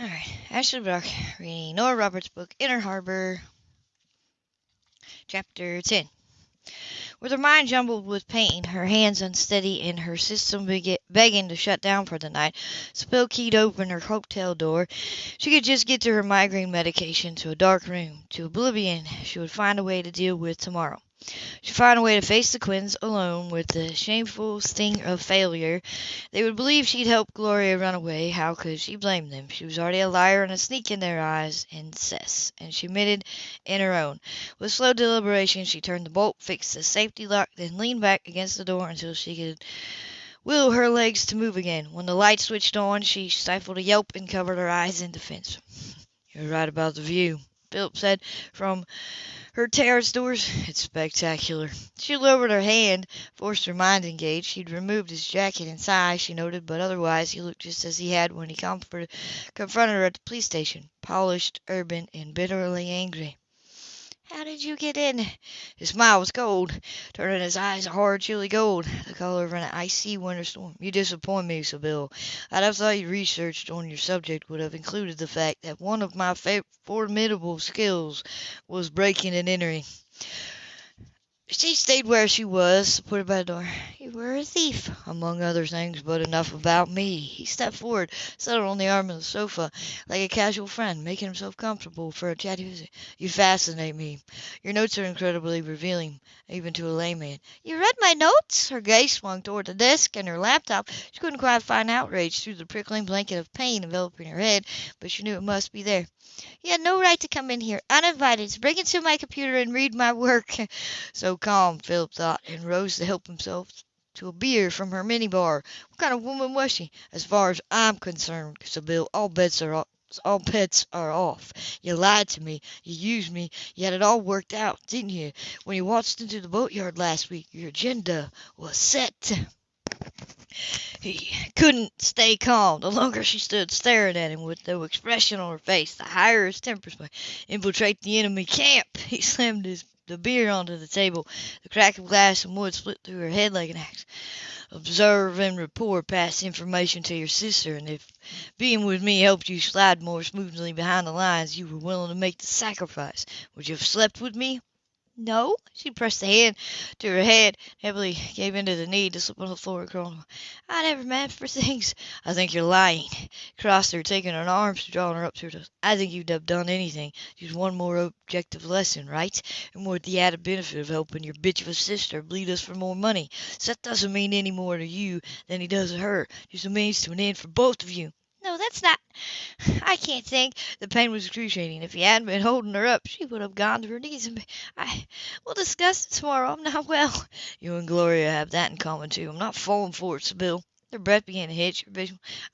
Alright, Ashley Brock reading Nora Roberts' book, Inner Harbor, Chapter 10. With her mind jumbled with pain, her hands unsteady, and her system begging to shut down for the night, Sybill keyed open her hotel door. She could just get to her migraine medication, to a dark room, to oblivion she would find a way to deal with tomorrow. She'd find a way to face the Quinns alone with the shameful sting of failure. They would believe she'd helped Gloria run away. How could she blame them? She was already a liar and a sneak in their eyes and cess, and she admitted in her own. With slow deliberation she turned the bolt, fixed the safety lock, then leaned back against the door until she could will her legs to move again. When the light switched on, she stifled a yelp and covered her eyes in defense. You're right about the view, Phillip said from her terrace doors, it's spectacular. She lowered her hand, forced her mind to engage. She'd removed his jacket and size, she noted, but otherwise he looked just as he had when he confronted her at the police station, polished, urban, and bitterly angry. How did you get in? His smile was cold, turning his eyes a hard, chilly gold, the color of an icy winter storm. You disappoint me, Sybill. I'd have thought your research on your subject would have included the fact that one of my formidable skills was breaking and entering. She stayed where she was, supported by the door. You were a thief, among other things, but enough about me. He stepped forward, settled on the arm of the sofa like a casual friend, making himself comfortable for a chatty visit. You fascinate me. Your notes are incredibly revealing, even to a layman. You read my notes? Her gaze swung toward the desk and her laptop. She couldn't quite find outrage through the prickling blanket of pain enveloping her head, but she knew it must be there. You had no right to come in here, uninvited, to break into my computer and read my work. So calm, Phillip thought, and rose to help himself to a beer from her minibar. What kind of woman was she? As far as I'm concerned, Sybil, all bets are off. All bets are off. You lied to me. You used me. You had it all worked out, didn't you? When you waltzed into the boatyard last week, your agenda was set. He couldn't stay calm. The longer she stood staring at him with no expression on her face, the higher his tempers might infiltrate the enemy camp. He slammed his the beer onto the table. The crack of glass and wood split through her head like an axe. Observe and report Pass information to your sister, and if being with me helped you slide more smoothly behind the lines, you were willing to make the sacrifice. Would you have slept with me? No. She pressed the hand to her head, heavily gave in to the need to slip on the floor and crawl. I never meant for things. I think you're lying. Crossed her, taking her arms, drawing her up to her. I think you'd have done anything. Just one more objective lesson, right? And with the added benefit of helping your bitch of a sister bleed us for more money. So that doesn't mean any more to you than he does to her. Just a means to an end for both of you. No, that's not. I can't think. The pain was excruciating. If he hadn't been holding her up, she would have gone to her knees. And I, we'll discuss it tomorrow. I'm not well. You and Gloria have that in common too. I'm not falling for it, Sybill. Her breath began to hitch.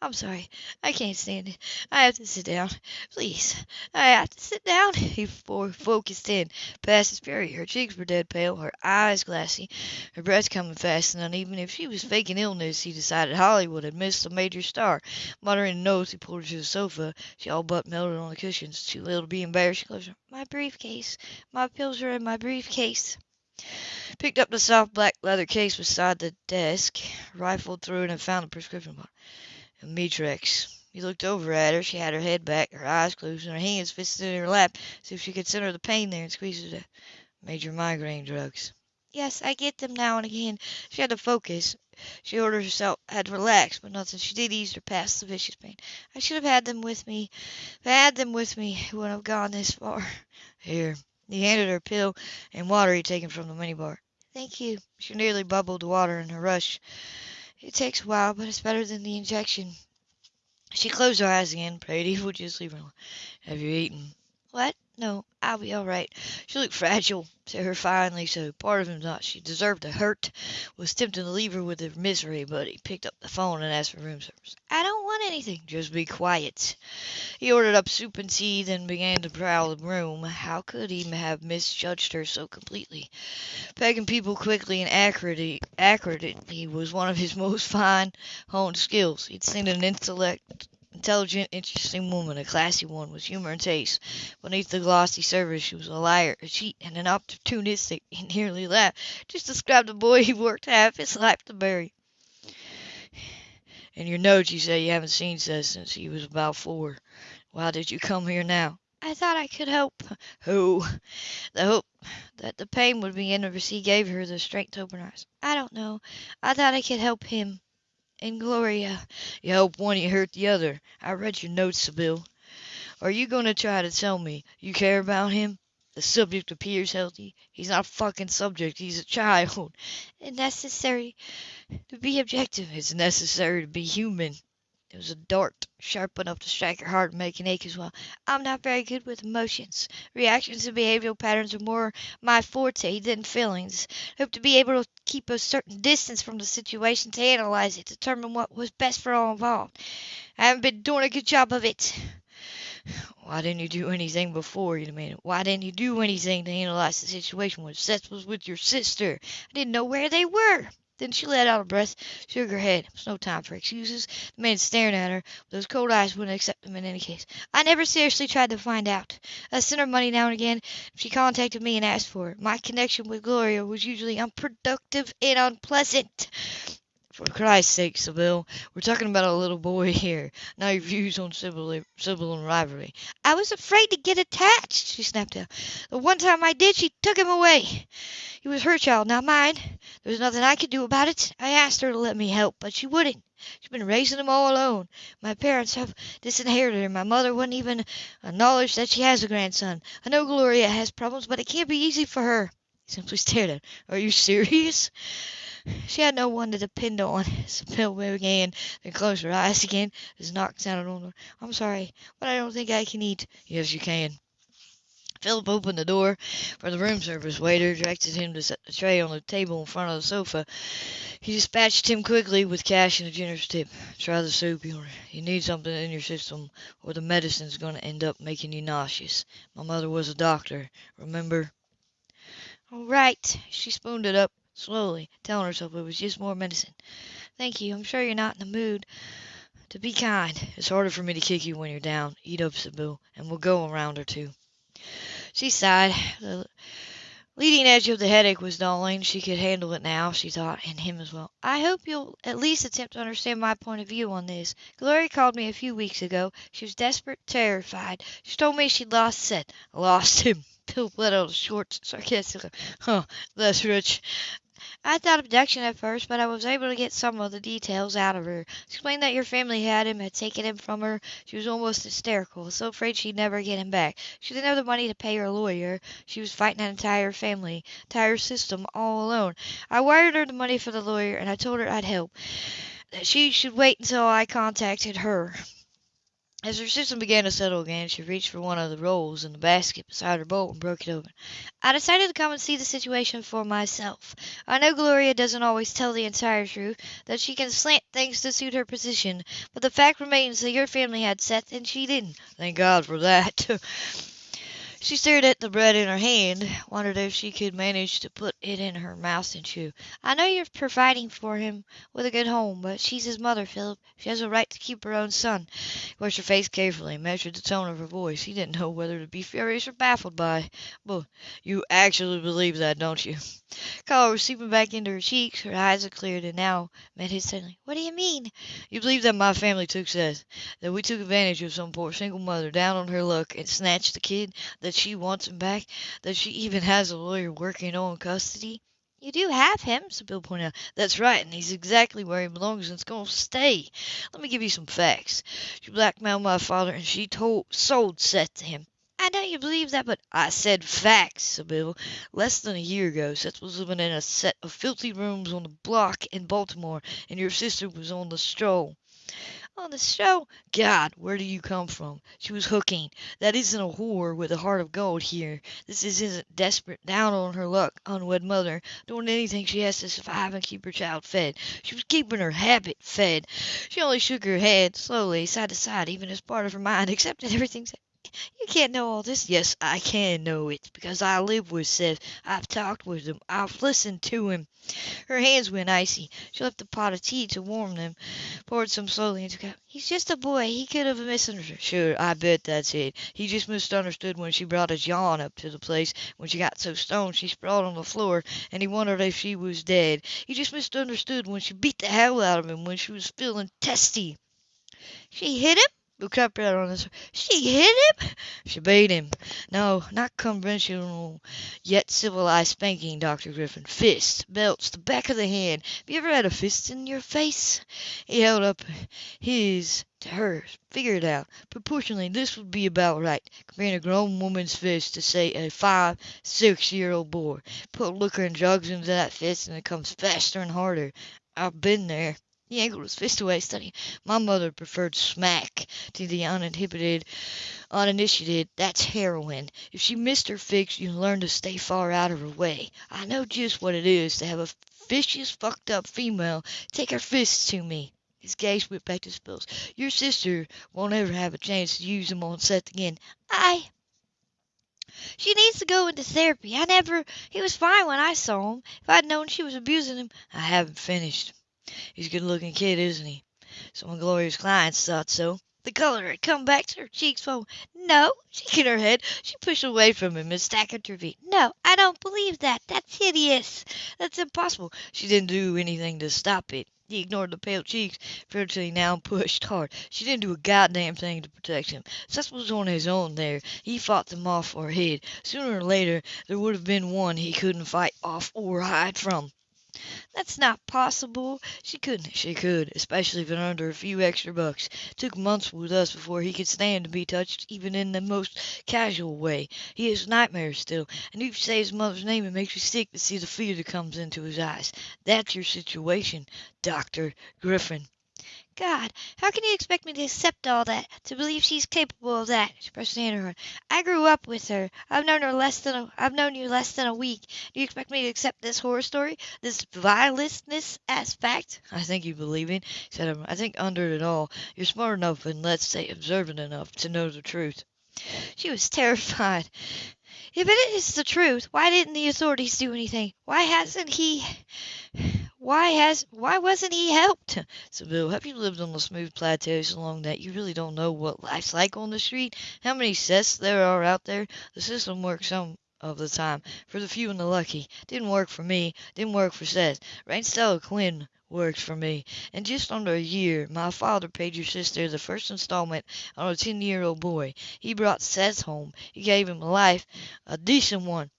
I'm sorry. I can't stand it. I have to sit down. Please. I have to sit down. He focused in. Past his fury. Her cheeks were dead pale. Her eyes glassy. Her breath coming fast and uneven. If she was faking illness, he decided Hollywood had missed a major star. Muttering oath, he pulled her to the sofa. She all but melted on the cushions. Too little to be embarrassed. She closed her. My briefcase. My pills are in my briefcase picked up the soft black leather case beside the desk, rifled through it, and found the prescription bottle. Imitrex. He looked over at her. She had her head back, her eyes closed, and her hands fisted in her lap, as if she could center the pain there and squeeze it out. Major migraine drugs. Yes, I get them now and again. She had to focus. She ordered herself had to relax, but nothing she did eased her past the vicious pain. I should have had them with me. If I had them with me, it wouldn't have gone this far. Here. He handed her a pill and water he'd taken from the minibar. Thank you. She nearly bubbled the water in her rush. It takes a while, but it's better than the injection. She closed her eyes again, prayed he would just leave her alone. Have you eaten? What? No, I'll be all right. She looked fragile, to her finely so. Part of him thought she deserved the hurt, was tempted to leave her with her misery, but he picked up the phone and asked for room service. I don't anything. Just be quiet. He ordered up soup and tea, then began to prowl the room. How could he have misjudged her so completely? Pegging people quickly and accurately, accurately was one of his most fine honed skills. He'd seen an intellect intelligent, interesting woman, a classy one, with humor and taste. Beneath the glossy surface, she was a liar, a cheat, and an opportunistic. He nearly laughed. Just described a boy he worked half his life to bury. In your notes you say you haven't seen Seth since he was about four. Why did you come here now? I thought I could help. Who? The hope that the pain would begin to recede gave her the strength to open her eyes. I don't know. I thought I could help him. And Gloria. You help one, you hurt the other. I read your notes, Sybill. Are you going to try to tell me you care about him? The subject appears healthy. He's not a fucking subject. He's a child. Necessary to be objective. It's necessary to be human. It was a dart, sharp enough to strike her heart and make an ache as well. I'm not very good with emotions. Reactions and behavioral patterns are more my forte than feelings. I hope to be able to keep a certain distance from the situation to analyze it, determine what was best for all involved. I haven't been doing a good job of it. Why didn't you do anything before? You demanded. Why didn't you do anything to analyze the situation when Seth was with your sister? I didn't know where they were. Then she let out a breath, shook her head. It was no time for excuses. The man staring at her with those cold eyes wouldn't accept them in any case. I never seriously tried to find out. I sent her money now and again if she contacted me and asked for it. My connection with Gloria was usually unproductive and unpleasant. For Christ's sake, Sybill, we're talking about a little boy here. Now your views on Sybyl and rivalry. I was afraid to get attached, she snapped out. The one time I did, she took him away. He was her child, not mine. There was nothing I could do about it. I asked her to let me help, but she wouldn't. She's been raising him all alone. My parents have disinherited her. My mother wouldn't even acknowledge that she has a grandson. I know Gloria has problems, but it can't be easy for her. He simply stared at her. Are you serious? She had no one to depend on. Sybill began, then closed her eyes again as a knock sounded on the door. I'm sorry, but I don't think I can eat. Yes, you can. Phillip opened the door for the room service waiter, directed him to set the tray on the table in front of the sofa. He dispatched him quickly with cash and a generous tip. Try the soup, you You need something in your system, or the medicine's going to end up making you nauseous. My mother was a doctor, remember? All right. She spooned it up slowly, telling herself it was just more medicine. Thank you. I'm sure you're not in the mood to be kind. It's harder for me to kick you when you're down. Eat up, Sybill, and we'll go around or two. She sighed. The leading edge of the headache was dulling. She could handle it now, she thought, and him as well. I hope you'll at least attempt to understand my point of view on this. Gloria called me a few weeks ago. She was desperate, terrified. She told me she'd lost Seth. Lost him. Bill let out a short, sarcastic, huh, that's rich. I thought abduction at first, but I was able to get some of the details out of her. She explained that your family had him, had taken him from her. She was almost hysterical, so afraid she'd never get him back. She didn't have the money to pay her lawyer. She was fighting an entire family, entire system, all alone. I wired her the money for the lawyer, and I told her I'd help. That she should wait until I contacted her. As her system began to settle again, she reached for one of the rolls in the basket beside her bowl and broke it open. I decided to come and see the situation for myself. I know Gloria doesn't always tell the entire truth, that she can slant things to suit her position, but the fact remains that your family had Seth and she didn't. Thank God for that. She stared at the bread in her hand, wondered if she could manage to put it in her mouth and chew. I know you're providing for him with a good home, but she's his mother, Phillip. She has a right to keep her own son. He watched her face carefully, measured the tone of her voice. He didn't know whether to be furious or baffled by. But you actually believe that, don't you? Color was seeping back into her cheeks. Her eyes had cleared and now met his suddenly. What do you mean? You believe that my family took Seth? That we took advantage of some poor single mother down on her luck and snatched the kid? That she wants him back? That she even has a lawyer working on custody? You do have him, Sybill pointed out. That's right, and he's exactly where he belongs and it's to stay. Let me give you some facts. She blackmailed my father and she told, sold Seth to him. I know you believe that, but I said facts, said Bill. Less than a year ago, Seth was living in a set of filthy rooms on the block in Baltimore, and your sister was on the stroll. On the show. God, where do you come from? She was hooking. That isn't a whore with a heart of gold here. This isn't desperate, down on her luck, unwed mother, doing anything she has to survive and keep her child fed. She was keeping her habit fed. She only shook her head slowly, side to side, even as part of her mind accepted everything. You can't know all this. Yes, I can know it because I live with Seth. I've talked with him. I've listened to him. Her hands went icy. She left the pot of tea to warm them, poured some slowly into a cup. He's just a boy. He could have misunderstood. Sure, I bet that's it. He just misunderstood when she brought his yawn up to the place. When she got so stoned, she sprawled on the floor, and he wondered if she was dead. He just misunderstood when she beat the hell out of him when she was feeling testy. She hit him? Look up right on his. She hit him? She beat him. No, not conventional yet civilized spanking, Dr. Griffin. Fists, belts, the back of the hand. Have you ever had a fist in your face? He held up his to hers. Figure it out. Proportionally, this would be about right. Comparing a grown woman's fist to, say, a five, six year old boy. Put liquor and drugs into that fist and it comes faster and harder. I've been there. He angled his fist away, studying. My mother preferred smack to the uninhibited, uninitiated. That's heroin. If she missed her fix, you learn to stay far out of her way. I know just what it is to have a vicious, fucked up female take her fists to me. His gaze went back to his pills. Your sister won't ever have a chance to use them on Seth again. I. She needs to go into therapy. I never. He was fine when I saw him. If I'd known she was abusing him. I haven't finished. He's a good looking kid, isn't he? Some of Gloria's clients thought so. The color had come back to her cheeks. So, no, she shaking her head, she pushed away from him and staggered to her feet. No, I don't believe that. That's hideous. That's impossible. She didn't do anything to stop it. He ignored the pale cheeks, ferociously now pushed hard. She didn't do a goddamn thing to protect him. Seth was on his own there. He fought them off or hid. Sooner or later, there would have been one he couldn't fight off or hide from. That's not possible. She couldn't. She could, especially if her a few extra bucks. It took months with us before he could stand to be touched, even in the most casual way. He has nightmares still, and if you say his mother's name, it makes you sick to see the fear that comes into his eyes. That's your situation, Doctor Griffin. God, how can you expect me to accept all that, to believe she's capable of that? She pressed her hand her heart. I grew up with her. I've known her less than a, I've known you less than a week. Do you expect me to accept this horror story, this vileness as fact? I think you believe it, said um, I think under it all, you're smart enough and let's say observant enough to know the truth. She was terrified. If it is the truth, why didn't the authorities do anything? Why hasn't he? Why has why wasn't he helped? So Bill, have you lived on the smooth plateau so long that you really don't know what life's like on the street? How many sets there are out there? The system works some of the time for the few and the lucky. Didn't work for me. Didn't work for Seth. Stella Quinn worked for me. In just under a year, my father paid your sister the first installment on a ten-year-old boy. He brought Seth home. He gave him a life, a decent one.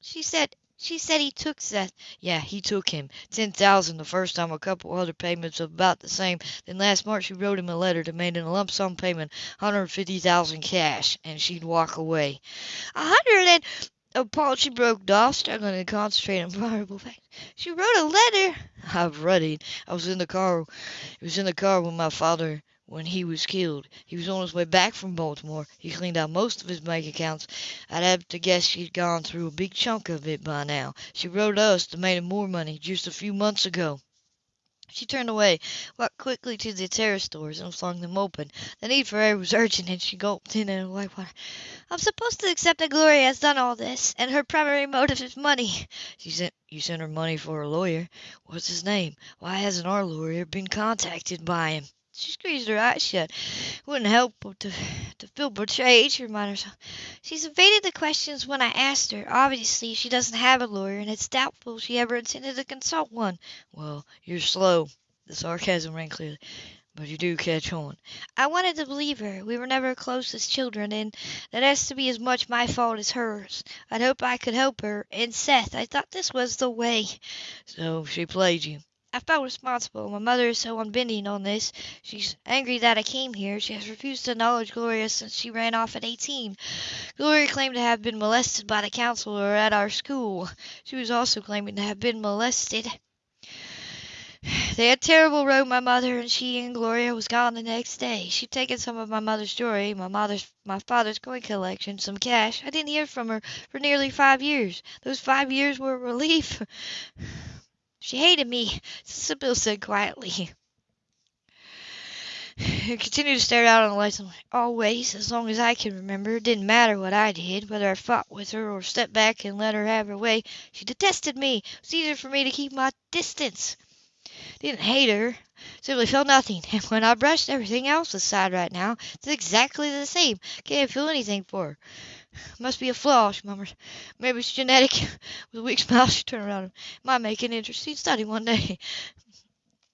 She said she said he took Seth. Yeah, he took him. Ten thousand the first time, a couple other payments of about the same. Then last March she wrote him a letter demanding a lump sum payment, hundred fifty thousand cash, and she'd walk away. A hundred and oh, appalled she broke off, struggling to concentrate on vulnerable facts. She wrote a letter. I've read it. I was in the car. It was in the car when my father when he was killed. He was on his way back from Baltimore. He cleaned out most of his bank accounts. I'd have to guess she'd gone through a big chunk of it by now. She wrote us demanding more money just a few months ago. She turned away, walked quickly to the terrace doors, and flung them open. The need for air was urgent, and she gulped in it like water. I'm supposed to accept that Gloria has done all this, and her primary motive is money. She sent you sent her money for a lawyer. What's his name? Why hasn't our lawyer been contacted by him? She squeezed her eyes shut. Wouldn't help to, to feel betrayed, she reminded herself. She's evaded the questions when I asked her. Obviously, she doesn't have a lawyer, and it's doubtful she ever intended to consult one. Well, you're slow. The sarcasm rang clearly. But you do catch on. I wanted to believe her. We were never close as children, and that has to be as much my fault as hers. I'd hoped I could help her. And Seth, I thought this was the way. So she played you. I felt responsible. My mother is so unbending on this. She's angry that I came here. She has refused to acknowledge Gloria since she ran off at 18. Gloria claimed to have been molested by the counselor at our school. She was also claiming to have been molested. They had terrible row, my mother, and she and Gloria was gone the next day. She'd taken some of my mother's jewelry, my mother's my father's coin collection, some cash. I didn't hear from her for nearly five years. Those five years were a relief. She hated me, Sybill said quietly. He continued to stare out on the lights. And always, as long as I can remember, it didn't matter what I did, whether I fought with her or stepped back and let her have her way. She detested me. It was easier for me to keep my distance. Didn't hate her. Simply felt nothing. And when I brushed everything else aside right now, it's exactly the same. Can't feel anything for her. Must be a flaw, she murmured. Maybe it's genetic. With a weak smile, she turned around. Might make an interesting study one day.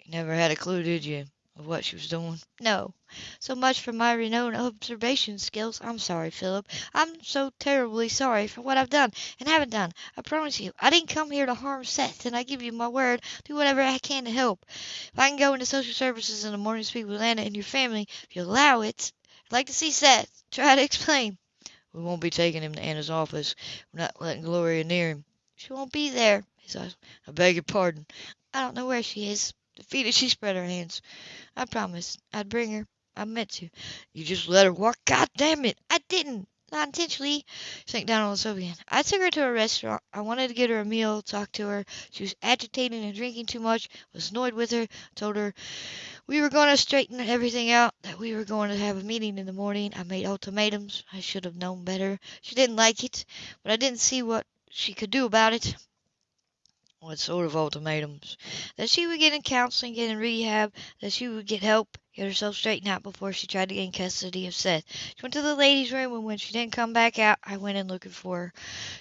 You never had a clue, did you? of what she was doing. No. So much for my renowned observation skills. I'm sorry, Phillip. I'm so terribly sorry for what I've done and haven't done. I promise you, I didn't come here to harm Seth, and I give you my word, do whatever I can to help. If I can go into social services in the morning to speak with Anna and your family, if you allow it, I'd like to see Seth. Try to explain. We won't be taking him to Anna's office. We're not letting Gloria near him. She won't be there. His eyes. I beg your pardon. I don't know where she is. Defeated, she spread her hands. I promised I'd bring her. I meant to. You just let her walk. God damn it! I didn't. Not intentionally. Sank down on the sofa again. I took her to a restaurant. I wanted to get her a meal, talk to her. She was agitated and drinking too much. Was annoyed with her. Told her we were going to straighten everything out. That we were going to have a meeting in the morning. I made ultimatums. I should have known better. She didn't like it, but I didn't see what she could do about it. What sort of ultimatums? That she would get in counseling, get in rehab, that she would get help, get herself straightened out before she tried to gain custody of Seth. She went to the ladies' room, and when she didn't come back out, I went in looking for her.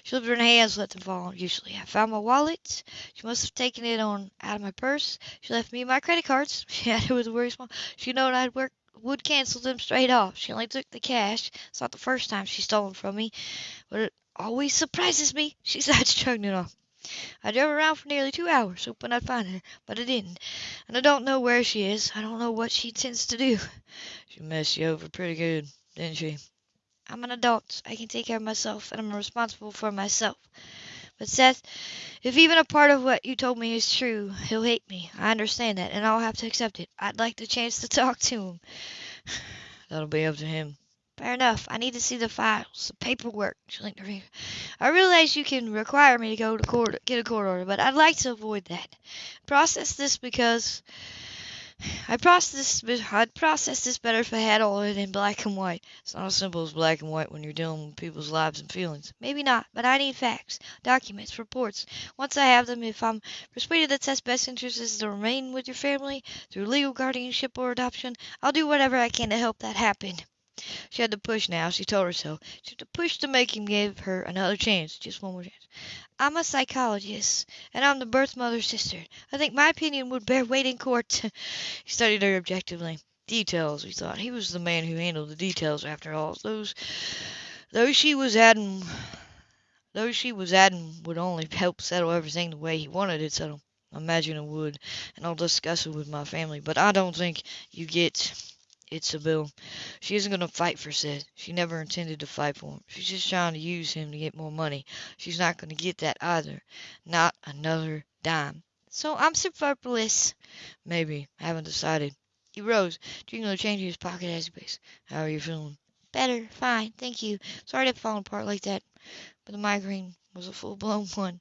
She lifted her hands, let them fall usually. I found my wallet. She must have taken it on out of my purse. She left me my credit cards. She had it with a very small. She known I'd work would cancel them straight off. She only took the cash. It's not the first time she's stolen from me, but it always surprises me. She's chugging it off. I drove around for nearly two hours, hoping I'd find her, but I didn't. And I don't know where she is. I don't know what she intends to do. She messed you over pretty good, didn't she? I'm an adult. I can take care of myself, and I'm responsible for myself. But Seth, if even a part of what you told me is true, he'll hate me. I understand that, and I'll have to accept it. I'd like the chance to talk to him. That'll be up to him. Fair enough. I need to see the files, the paperwork. I realize you can require me to go to court, get a court order, but I'd like to avoid that. Process this because I process this. I'd process this better if I had all of it in black and white. It's not as simple as black and white when you're dealing with people's lives and feelings. Maybe not, but I need facts, documents, reports. Once I have them, if I'm persuaded that Seth's best interest is to remain with your family through legal guardianship or adoption, I'll do whatever I can to help that happen. She had to push now, she told herself. She had to push to make him give her another chance, just one more chance. I'm a psychologist, and I'm the birth mother's sister. I think my opinion would bear weight in court. he studied her objectively. Details, he thought. He was the man who handled the details, after all. Those, those she was adding, those she was adding would only help settle everything the way he wanted it settled. I imagine it would, and I'll discuss it with my family. But I don't think you get it's a bill. She isn't going to fight for Seth. She never intended to fight for him. She's just trying to use him to get more money. She's not going to get that either. Not another dime. So I'm superfluous. Maybe. I haven't decided. He rose, jingling the change in his pocket as he paced. How are you feeling? Better. Fine. Thank you. Sorry to have fallen apart like that. But the migraine was a full-blown one.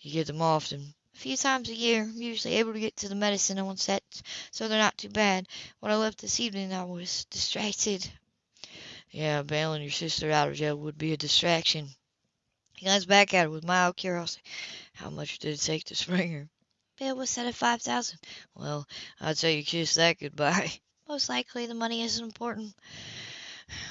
You get them often few times a year. I'm usually able to get to the medicine on set, so they're not too bad. When I left this evening, I was distracted. Yeah, bailing your sister out of jail would be a distraction. He glanced back at her with mild curiosity. How much did it take to spring her? Bill was set at five thousand. Well, I'd say you kissed that goodbye. Most likely the money isn't important.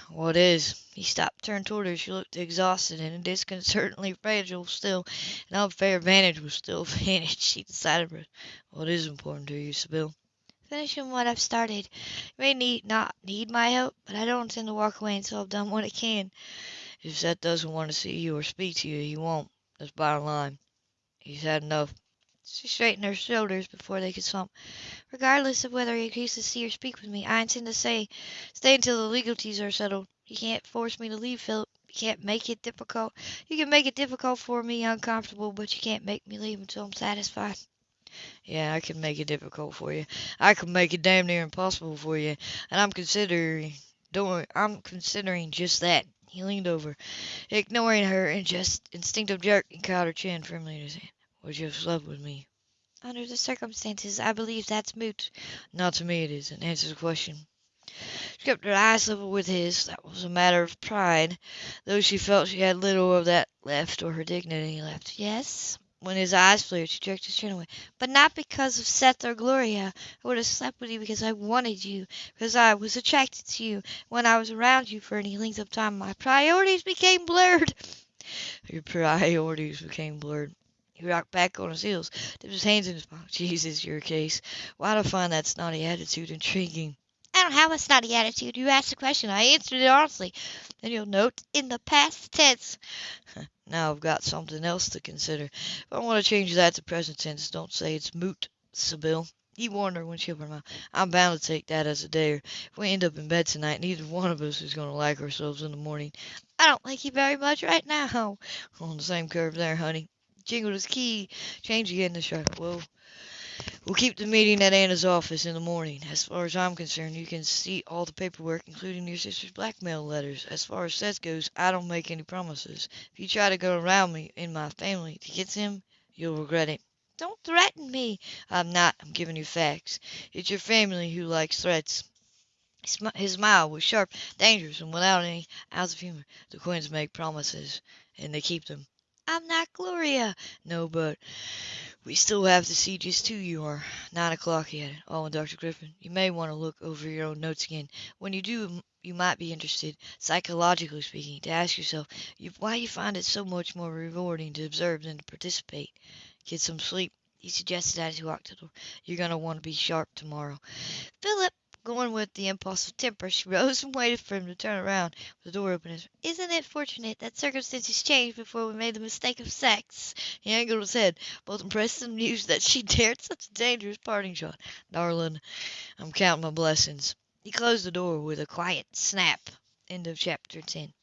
What is? He stopped, turned toward her. She looked exhausted and disconcertingly fragile still. An unfair advantage was still advantage, she decided. What is important to you, Sybill? Finishing what I've started. You may need not need my help, but I don't intend to walk away until I've done what I can. If Seth doesn't want to see you or speak to you, he won't. That's bottom line. He's had enough. She straightened her shoulders before they could slump. Regardless of whether he agrees to see or speak with me, I intend to stay, stay until the legalities are settled. You can't force me to leave, Phillip. You can't make it difficult. You can make it difficult for me, uncomfortable, but you can't make me leave until I'm satisfied. Yeah, I can make it difficult for you. I can make it damn near impossible for you, and I'm considering doing. I'm considering just that. He leaned over, ignoring her in just instinctive jerk, and caught her chin firmly in his hand. Would you have slept with me? Under the circumstances, I believe that's moot. Not to me it isn't. Answer the question. She kept her eyes level with his. That was a matter of pride, though she felt she had little of that left or her dignity left. Yes. When his eyes flared, she jerked his chin away. But not because of Seth or Gloria. I would have slept with you because I wanted you, because I was attracted to you. When I was around you for any length of time, my priorities became blurred. Your priorities became blurred. He rocked back on his heels, dipped his hands in his pockets. Jesus, your case. Why do I find that snotty attitude intriguing? I don't have a snotty attitude. You asked a question. I answered it honestly. Then you'll note in the past tense. now I've got something else to consider. If I want to change that to present tense, don't say it's moot, Sybill. He warned her when she opened her mouth. I'm bound to take that as a dare. If we end up in bed tonight, neither one of us is going to like ourselves in the morning. I don't like you very much right now. On the same curve there, honey. Jingled his key, changed again the shutter. Well, we'll keep the meeting at Anna's office in the morning. As far as I'm concerned, you can see all the paperwork, including your sister's blackmail letters. As far as Seth goes, I don't make any promises. If you try to go around me in my family to get him, you'll regret it. Don't threaten me. I'm not. I'm giving you facts. It's your family who likes threats. His smile was sharp, dangerous, and without any ounce of humor. The Quinns make promises, and they keep them. I'm not Gloria. No, but we still have to see just who you are. Nine o'clock yet. Oh, and Dr. Griffin, you may want to look over your own notes again. When you do, you might be interested, psychologically speaking, to ask yourself why you find it so much more rewarding to observe than to participate. Get some sleep, he suggested as he walked to the door. You're going to want to be sharp tomorrow. Phillip, Going with the impulse of temper, she rose and waited for him to turn around with the door open. Isn't it fortunate that circumstances changed before we made the mistake of sex? He angled his head, both impressed and amused that she dared such a dangerous parting shot. Darling, I'm counting my blessings. He closed the door with a quiet snap. End of chapter 10.